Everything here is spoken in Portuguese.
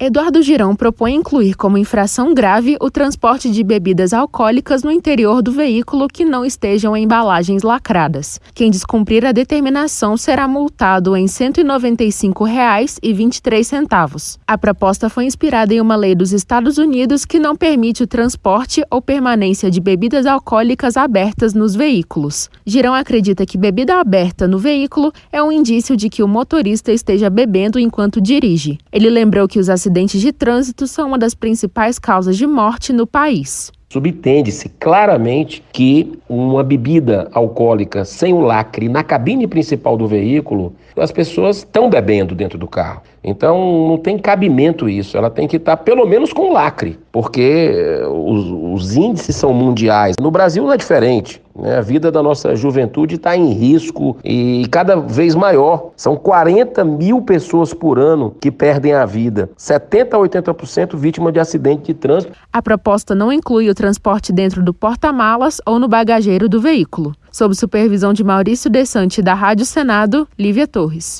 Eduardo Girão propõe incluir como infração grave o transporte de bebidas alcoólicas no interior do veículo que não estejam em embalagens lacradas. Quem descumprir a determinação será multado em R$ 195,23. A proposta foi inspirada em uma lei dos Estados Unidos que não permite o transporte ou permanência de bebidas alcoólicas abertas nos veículos. Girão acredita que bebida aberta no veículo é um indício de que o motorista esteja bebendo enquanto dirige. Ele lembrou que os acidentes de trânsito são uma das principais causas de morte no país. Subtende-se claramente que uma bebida alcoólica sem o lacre na cabine principal do veículo, as pessoas estão bebendo dentro do carro. Então não tem cabimento isso, ela tem que estar pelo menos com lacre, porque os, os índices são mundiais. No Brasil não é diferente. Né? A vida da nossa juventude está em risco e cada vez maior. São 40 mil pessoas por ano que perdem a vida, 70 a 80% vítima de acidente de trânsito. A proposta não inclui o transporte dentro do porta-malas ou no bagageiro do veículo. Sob supervisão de Maurício Desante da Rádio Senado, Lívia Torres.